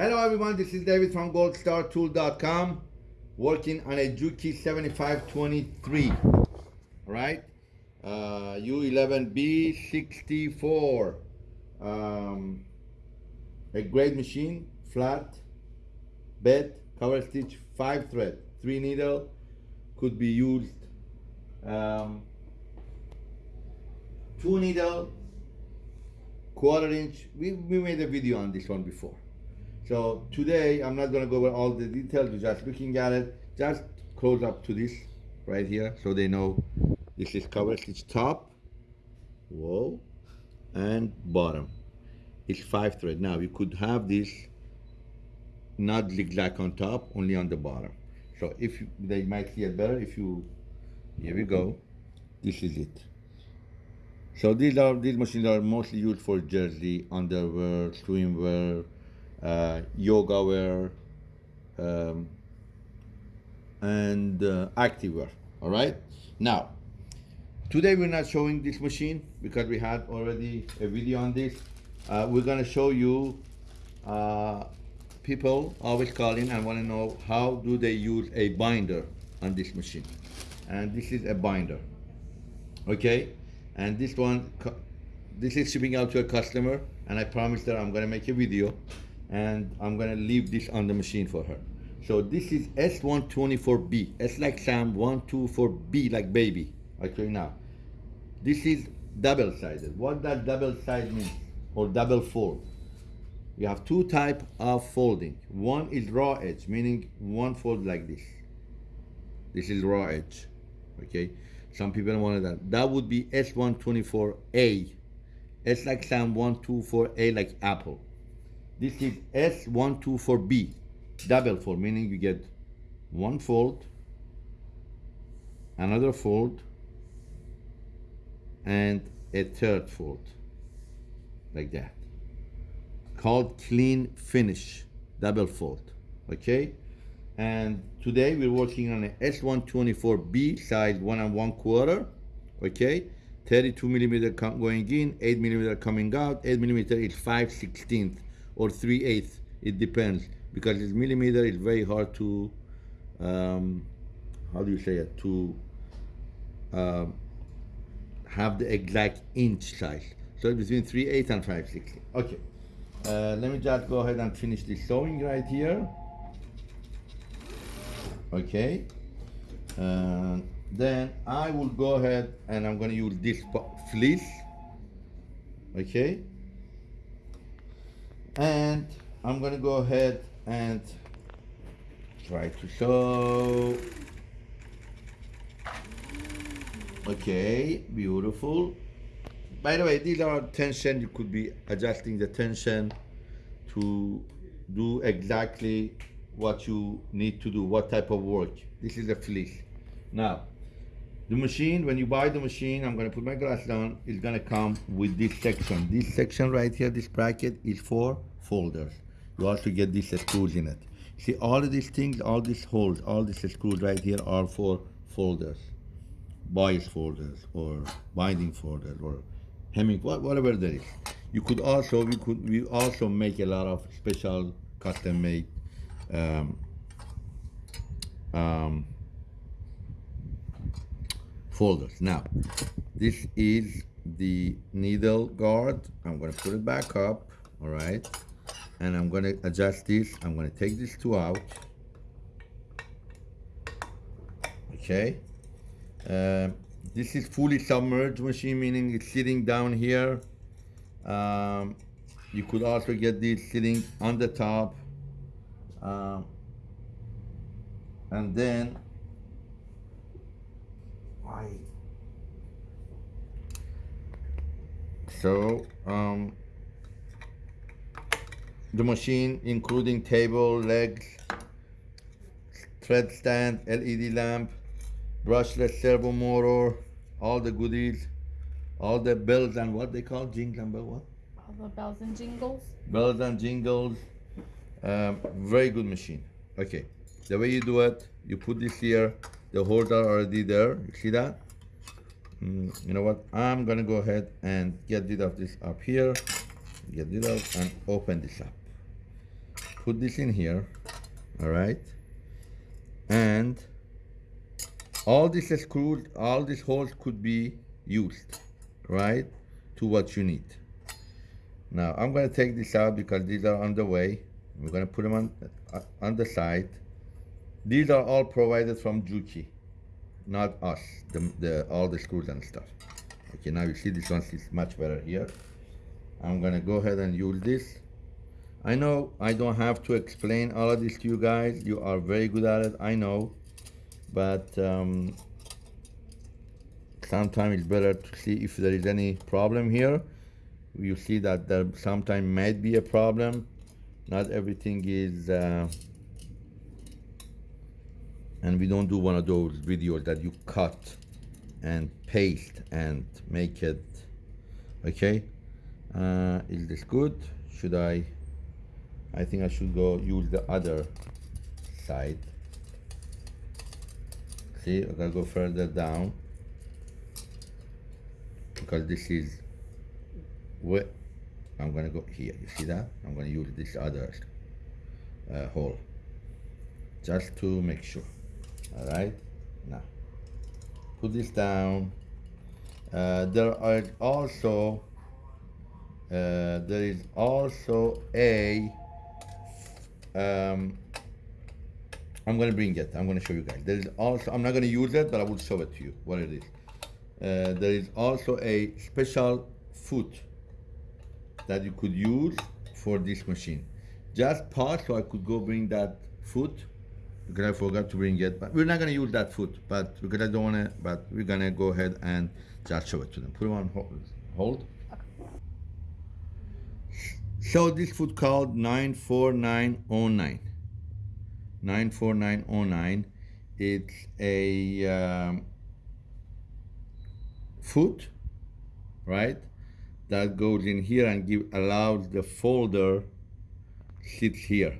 Hello everyone, this is David from goldstartool.com working on a Juki 7523 right? Uh, U11B64 um, a great machine flat bed cover stitch five thread three needle could be used um, two needle quarter inch. We, we made a video on this one before so today I'm not gonna go over all the details, you're just looking at it, just close up to this right here so they know this is cover stitch top, whoa, and bottom. It's five thread. Now you could have this not zigzag on top, only on the bottom. So if you, they might see it better if you, here we go, this is it. So these are these machines are mostly used for jersey, underwear, swimwear, yoga wear, um, and uh, active wear. All right. Now, today we're not showing this machine because we had already a video on this. Uh, we're gonna show you uh, people always calling and want to know how do they use a binder on this machine, and this is a binder. Okay, and this one, this is shipping out to a customer, and I promise that I'm gonna make a video and I'm gonna leave this on the machine for her. So this is S124B. S like Sam, 124B like baby. Okay, now. This is double-sided. What does double side mean? Or double fold? You have two type of folding. One is raw edge, meaning one fold like this. This is raw edge, okay? Some people wanted that. That would be S124A. S like Sam, 124A like apple. This is S124B, double fold, meaning you get one fold, another fold, and a third fold, like that. Called clean finish, double fold, okay? And today we're working on a S124B size one and one quarter, okay? 32 millimeter going in, 8 millimeter coming out, 8 millimeter is 5 16th or 3 eighths it depends. Because it's millimeter it's very hard to um, how do you say it? To um, have the exact inch size. So between 3 8 and 5 60 okay. Uh, let me just go ahead and finish this sewing right here. Okay. Uh, then I will go ahead and I'm going to use this fleece. Okay and I'm gonna go ahead and try to sew okay beautiful. By the way these are tension. You could be adjusting the tension to do exactly what you need to do what type of work. This is a fleece. Now the machine when you buy the machine i'm going to put my glass down is going to come with this section. This section right here this bracket is for folders you also get these screws in it see all of these things all these holes all these screws right here are for folders bias folders or binding folders or hemming whatever there is you could also we could we also make a lot of special custom made um, um, folders. Now, this is the needle guard. I'm gonna put it back up, all right? And I'm gonna adjust this. I'm gonna take these two out. Okay. Uh, this is fully submerged machine, meaning it's sitting down here. Um, you could also get this sitting on the top. Um, and then so um, the machine including table legs thread stand led lamp brushless servo motor all the goodies all the bells and what they call jingles and bell what? All the bells and jingles. Bells and jingles um, very good machine. Okay the way you do it you put this here the holes are already there you see that? Mm, you know what i'm gonna go ahead and get rid of this up here get rid of and open this up put this in here, all right? And all these screws, all these holes could be used, right? To what you need. Now I'm gonna take this out because these are on the way. We're gonna put them on, uh, on the side. These are all provided from Juki, not us, the, the, all the screws and stuff. Okay, now you see this one is much better here. I'm gonna go ahead and use this. I know I don't have to explain all of this to you guys. You are very good at it, I know. But um, sometimes it's better to see if there is any problem here. You see that there sometimes might be a problem. Not everything is, uh, and we don't do one of those videos that you cut and paste and make it, okay? Uh, is this good? Should I? I think I should go use the other side. See, I gotta go further down because this is where I'm gonna go here. You see that? I'm gonna use this other uh, hole just to make sure. All right, now put this down. Uh, there are also uh, there is also a um, I'm gonna bring it. I'm gonna show you guys. There is also I'm not gonna use it, but I will show it to you what it is. Uh, there is also a special foot that you could use for this machine. Just pause so I could go bring that foot because I forgot to bring it. But we're not gonna use that foot, but because I don't wanna. But we're gonna go ahead and just show it to them. Put it on hold. So this food called 94909. 94909. It's a um, foot, right? That goes in here and give allows the folder sits here.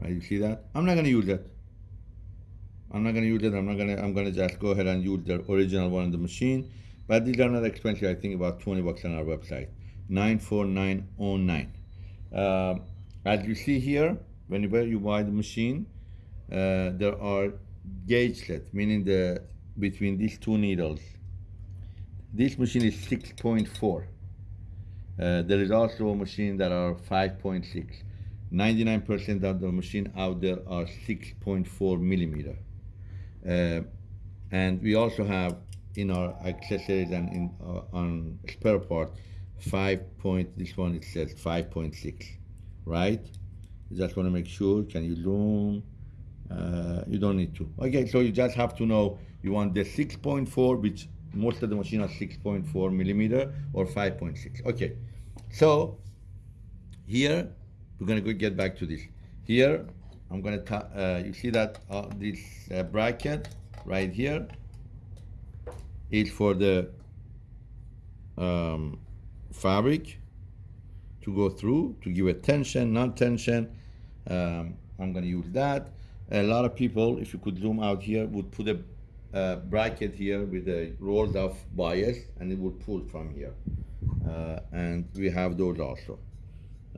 Right, you see that? I'm not gonna use that. I'm not gonna use it. I'm not gonna. I'm gonna just go ahead and use the original one on the machine. But these are not expensive. I think about 20 bucks on our website. 94909. Uh, as you see here, whenever you buy the machine, uh, there are gauge sets, meaning the between these two needles. This machine is 6.4. Uh, there is also a machine that are 5.6. 99% of the machine out there are 6.4 millimeter. Uh, and we also have in our accessories and in uh, on spare part 5 point this one it says 5.6 right? Just want to make sure can you zoom? Uh, you don't need to. Okay so you just have to know you want the 6.4 which most of the machine are 6.4 millimeter or 5.6 okay so here we're gonna go get back to this. Here I'm gonna uh, you see that uh, this uh, bracket right here is for the um, fabric to go through to give it tension, non-tension. Um, I'm gonna use that. A lot of people, if you could zoom out here, would put a bracket here with a rolled off bias and it would pull from here. Uh, and we have those also.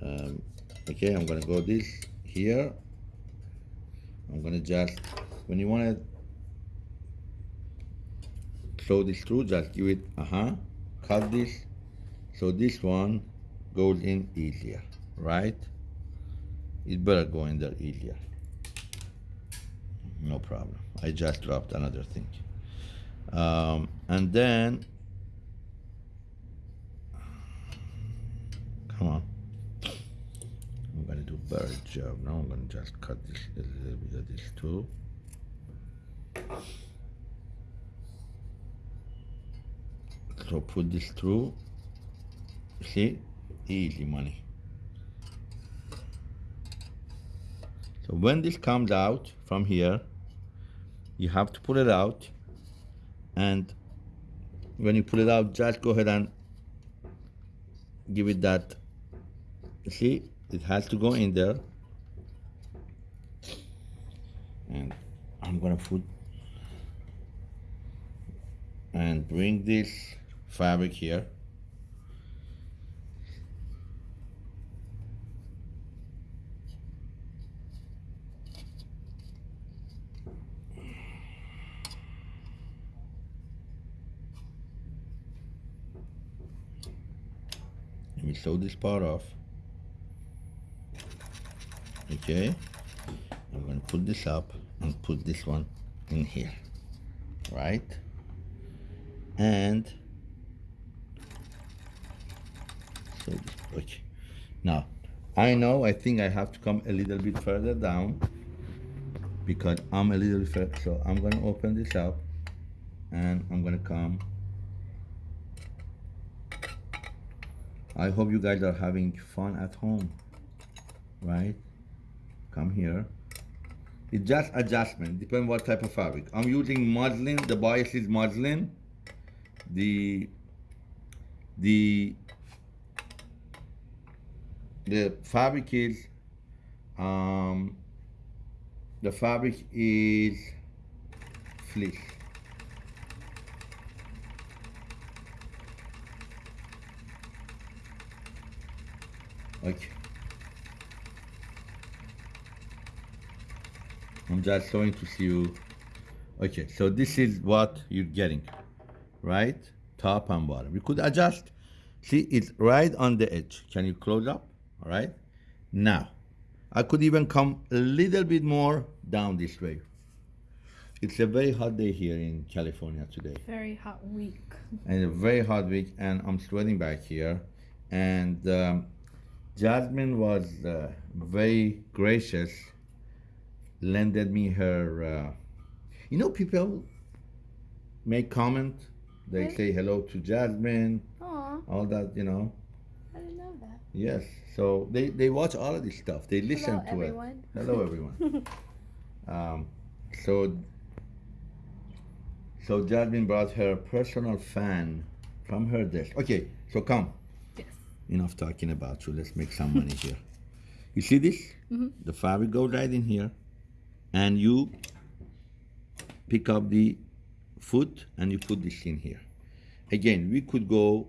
Um, okay, I'm gonna go this here. I'm gonna just, when you wanna sew this through, just give it, uh-huh, cut this. So this one goes in easier, right? It better go in there easier. No problem. I just dropped another thing. Um, and then, come on. I'm gonna do better job. Now I'm gonna just cut this a little bit of this too. So put this through. See, easy money. So when this comes out from here, you have to pull it out. And when you pull it out, just go ahead and give it that. See, it has to go in there. And I'm gonna put and bring this fabric here. Sew this part off. Okay. I'm gonna put this up and put this one in here. Right? And so okay. Now I know I think I have to come a little bit further down because I'm a little further so I'm gonna open this up and I'm gonna come I hope you guys are having fun at home right? Come here. It's just adjustment depend what type of fabric. I'm using muslin the bias is muslin. The the the fabric is um the fabric is fleece okay I'm just showing to see you. Okay so this is what you're getting. Right? Top and bottom. You could adjust. See it's right on the edge. Can you close up? All right. Now I could even come a little bit more down this way. It's a very hot day here in California today. Very hot week. and a very hot week and I'm sweating back here. And um, Jasmine was uh, very gracious lended me her uh, you know people make comment they Really? say hello to Jasmine Aw, all that you know I didn't know that. yes so they they watch all of this stuff they listen Hello, to everyone. it hello everyone um, so so Jasmine brought her personal fan from her desk okay so come. Enough talking about you. Let's make some money here. You see this? Mm-hmm. The fabric goes right in here, and you pick up the foot and you put this in here. Again, we could go.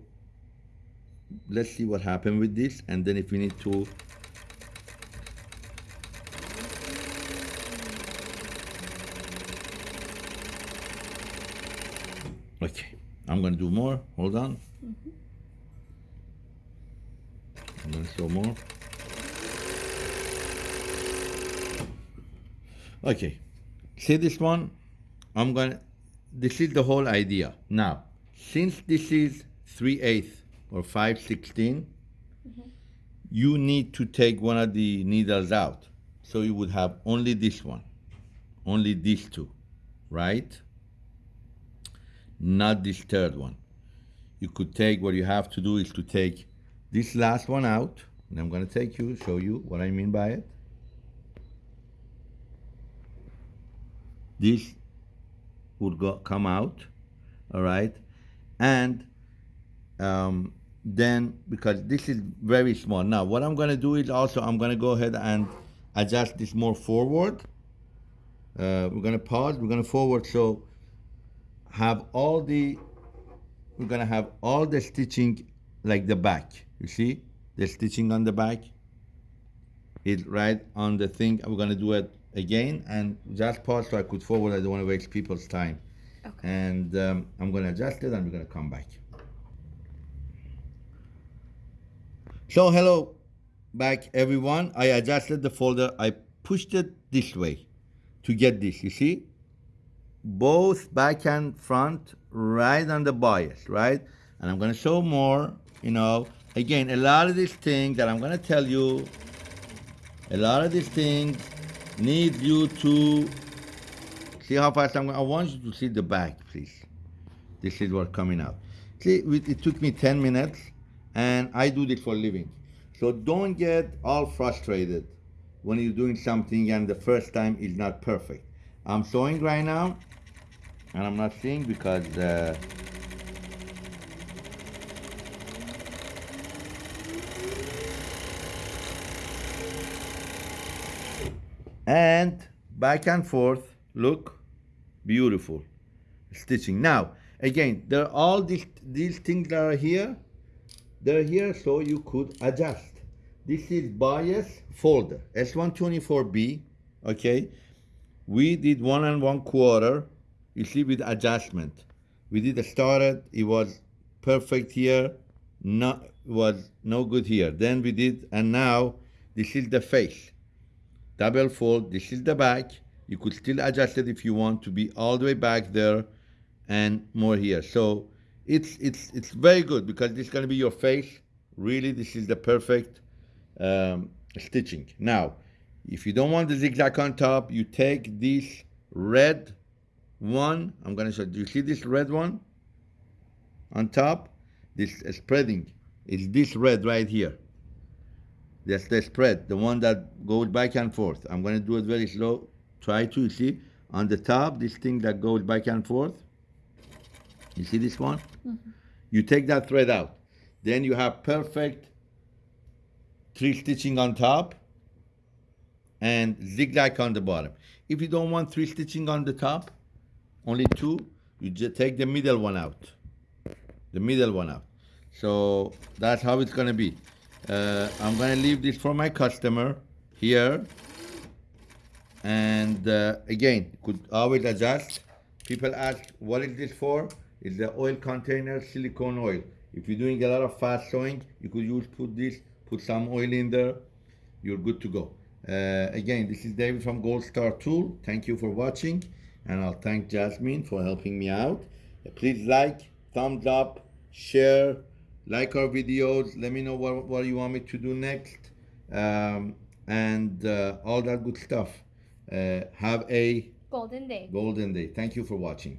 Let's see what happened with this, and then if we need to. Okay, I'm gonna do more. Hold on. I'm gonna show more. Okay, see this one? I'm gonna, this is the whole idea. Now, since this is 3 8 or 5 16, mm-hmm. you need to take one of the needles out. So you would have only this one, only these two, right? Not this third one. You could take, what you have to do is to take this last one out, and I'm gonna take you, show you what I mean by it. This would go, come out, all right? And um, then, because this is very small. Now, what I'm gonna do is also, I'm gonna go ahead and adjust this more forward. Uh, we're gonna pause, we're gonna forward, so have all the, we're gonna have all the stitching like the back. You see the stitching on the back? It's right on the thing. We're gonna do it again and just pause so I could forward. I don't wanna waste people's time. Okay. And um, I'm gonna adjust it and we're gonna come back. So hello back everyone. I adjusted the folder. I pushed it this way to get this, you see? Both back and front right on the bias, right? And I'm gonna show more, you know. Again, a lot of these things that I'm gonna tell you, a lot of these things need you to see how fast I'm going. I want you to see the back, please. This is what's coming out. See, it took me 10 minutes, and I do this for living. So don't get all frustrated when you're doing something and the first time is not perfect. I'm sewing right now, and I'm not seeing because uh, and back and forth look beautiful. Stitching. Now again there are all these these things that are here. They're here so you could adjust. This is bias folder s124b okay? We did one and one quarter you see with adjustment. We did a started it was perfect here not was no good here. Then we did, and now this is the face. Double fold. This is the back. You could still adjust it if you want to be all the way back there, and more here. So it's it's it's very good because this is gonna be your face. Really, this is the perfect um, stitching. Now, if you don't want the zigzag on top, you take this red one. I'm gonna show. Do you see this red one on top? This uh, spreading is this red right here. That's the spread, the one that goes back and forth. I'm gonna do it very slow. Try to you see on the top this thing that goes back and forth. You see this one? Mm-hmm. You take that thread out. Then you have perfect three stitching on top and zigzag on the bottom. If you don't want three stitching on the top, only two, you just take the middle one out. The middle one out. So that's how it's gonna be. Uh, I'm gonna leave this for my customer here. And uh, again, could always adjust. People ask, what is this for? It's the oil container, silicone oil. If you're doing a lot of fast sewing, you could use put this, put some oil in there. You're good to go. Uh, again, this is David from Gold Star Tool. Thank you for watching, and I'll thank Jasmine for helping me out. Please like, thumbs up, share, like our videos. Let me know what, what you want me to do next, um, and uh, all that good stuff. Uh, have a Golden day. golden day. Thank you for watching.